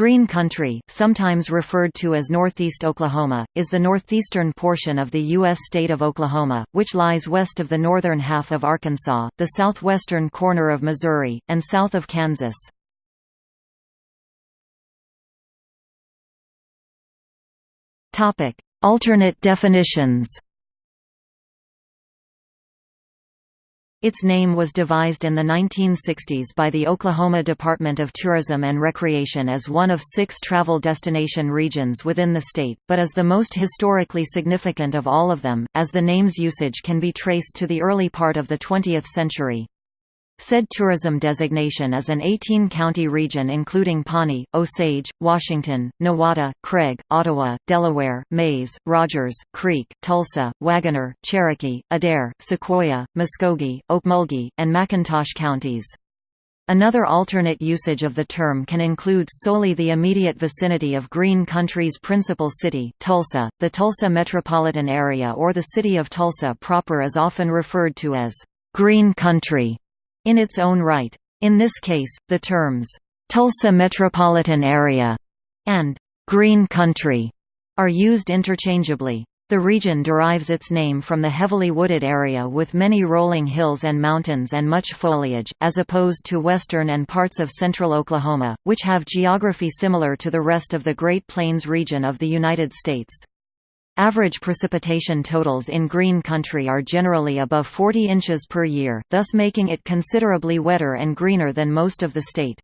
Green Country, sometimes referred to as Northeast Oklahoma, is the northeastern portion of the U.S. state of Oklahoma, which lies west of the northern half of Arkansas, the southwestern corner of Missouri, and south of Kansas. Alternate definitions Its name was devised in the 1960s by the Oklahoma Department of Tourism and Recreation as one of six travel destination regions within the state, but is the most historically significant of all of them, as the name's usage can be traced to the early part of the 20th century. Said tourism designation is an 18-county region including Pawnee, Osage, Washington, Nowata, Craig, Ottawa, Delaware, Mayes, Rogers, Creek, Tulsa, Wagoner, Cherokee, Adair, Sequoyah, Muskogee, Okmulgee, and McIntosh counties. Another alternate usage of the term can include solely the immediate vicinity of Green Country's principal city, Tulsa. The Tulsa metropolitan area or the city of Tulsa proper is often referred to as Green Country in its own right. In this case, the terms, "'Tulsa Metropolitan Area' and "'Green Country' are used interchangeably. The region derives its name from the heavily wooded area with many rolling hills and mountains and much foliage, as opposed to western and parts of central Oklahoma, which have geography similar to the rest of the Great Plains region of the United States. Average precipitation totals in green country are generally above 40 inches per year, thus making it considerably wetter and greener than most of the state.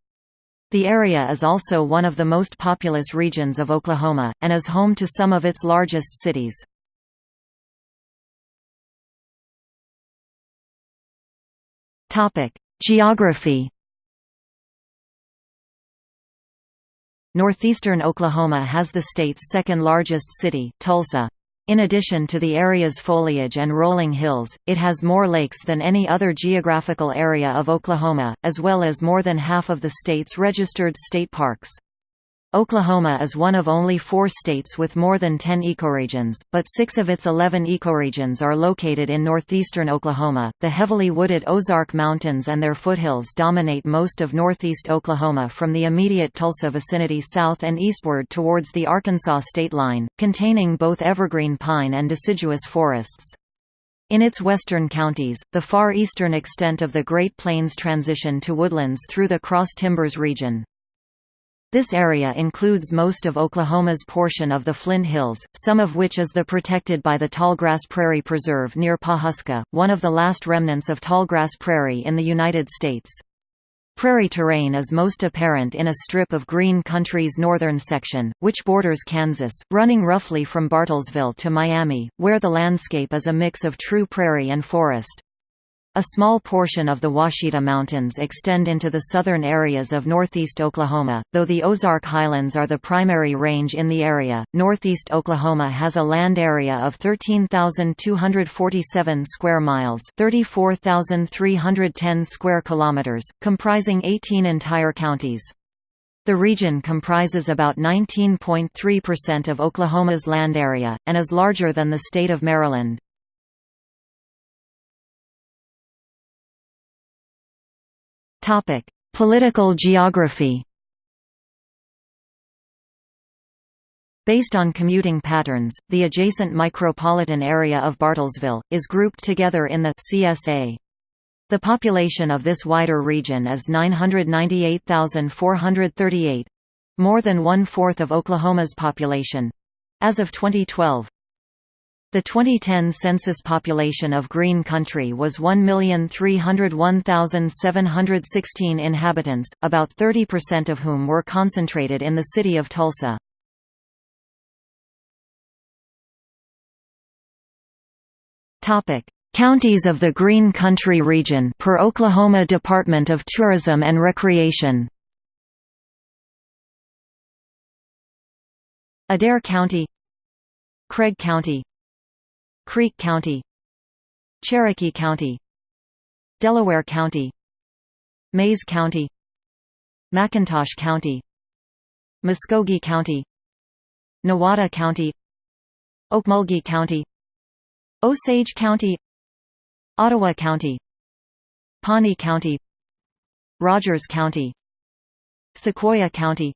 The area is also one of the most populous regions of Oklahoma, and is home to some of its largest cities. Geography Northeastern Oklahoma has the state's second-largest city, Tulsa. In addition to the area's foliage and rolling hills, it has more lakes than any other geographical area of Oklahoma, as well as more than half of the state's registered state parks. Oklahoma is one of only four states with more than 10 ecoregions, but six of its 11 ecoregions are located in northeastern Oklahoma. The heavily wooded Ozark Mountains and their foothills dominate most of northeast Oklahoma from the immediate Tulsa vicinity south and eastward towards the Arkansas state line, containing both evergreen pine and deciduous forests. In its western counties, the far eastern extent of the Great Plains transition to woodlands through the Cross Timbers region. This area includes most of Oklahoma's portion of the Flint Hills, some of which is the protected by the Tallgrass Prairie Preserve near Pawhuska, one of the last remnants of tallgrass prairie in the United States. Prairie terrain is most apparent in a strip of green country's northern section, which borders Kansas, running roughly from Bartlesville to Miami, where the landscape is a mix of true prairie and forest. A small portion of the Ouachita Mountains extend into the southern areas of northeast Oklahoma, though the Ozark Highlands are the primary range in the area. Northeast Oklahoma has a land area of 13,247 square miles, 34,310 square kilometers, comprising 18 entire counties. The region comprises about 19.3% of Oklahoma's land area, and is larger than the state of Maryland. Topic: Political geography. Based on commuting patterns, the adjacent micropolitan area of Bartlesville, is grouped together in the CSA. The population of this wider region is 998,438—more than one-fourth of Oklahoma's population—as of 2012. The 2010 census population of Green Country was 1,301,716 inhabitants, about 30% of whom were concentrated in the city of Tulsa. Counties of the Green Country region per Oklahoma Department of Tourism and Recreation Adair County Craig County Creek County Cherokee County Delaware County Mayes County McIntosh County Muskogee County Nowata County Okmulgee County Osage County Ottawa County Pawnee County Rogers County Sequoyah County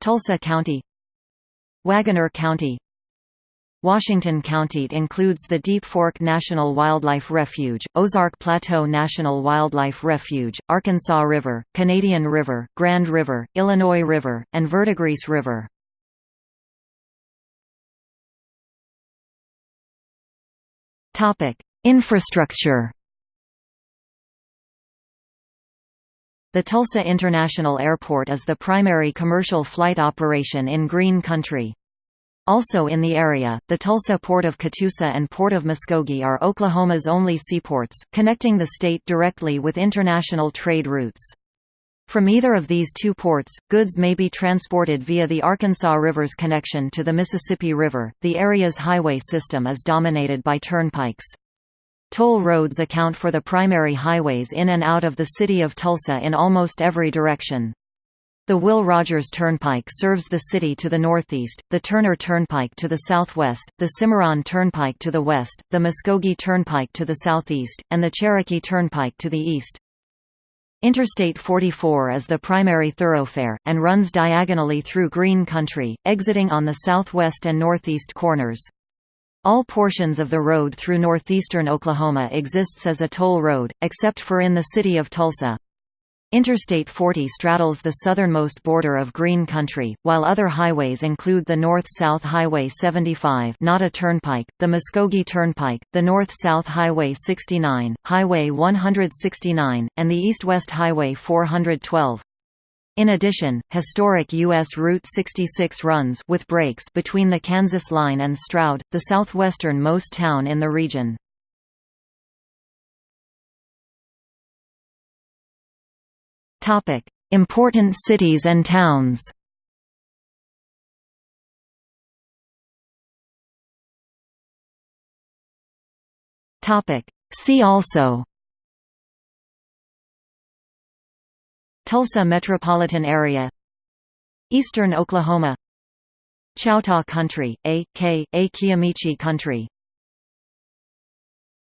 Tulsa County Wagoner County Washington County includes the Deep Fork National Wildlife Refuge, Ozark Plateau National Wildlife Refuge, Arkansas River, Canadian River, Grand River, Illinois River, and Verdigris River. Infrastructure The Tulsa International Airport is the primary commercial flight operation in Green Country. Also in the area, the Tulsa Port of Catoosa and Port of Muskogee are Oklahoma's only seaports, connecting the state directly with international trade routes. From either of these two ports, goods may be transported via the Arkansas River's connection to the Mississippi River. The area's highway system is dominated by turnpikes. Toll roads account for the primary highways in and out of the city of Tulsa in almost every direction. The Will Rogers Turnpike serves the city to the northeast, the Turner Turnpike to the southwest, the Cimarron Turnpike to the west, the Muskogee Turnpike to the southeast, and the Cherokee Turnpike to the east. Interstate 44 is the primary thoroughfare, and runs diagonally through green country, exiting on the southwest and northeast corners. All portions of the road through northeastern Oklahoma exists as a toll road, except for in the city of Tulsa. Interstate 40 straddles the southernmost border of Green Country, while other highways include the North-South Highway 75 not a turnpike, the Muskogee Turnpike, the North-South Highway 69, Highway 169, and the East-West Highway 412. In addition, historic U.S. Route 66 runs with breaks between the Kansas line and Stroud, the southwestern-most town in the region. Topic: Important cities and towns. Topic: See also. Tulsa metropolitan area Eastern Oklahoma Choctaw Country, a.k.a. Kiamichi Country